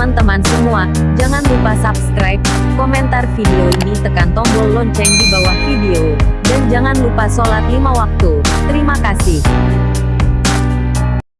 teman-teman semua, jangan lupa subscribe, komentar video ini tekan tombol lonceng di bawah video, dan jangan lupa sholat lima waktu. Terima kasih.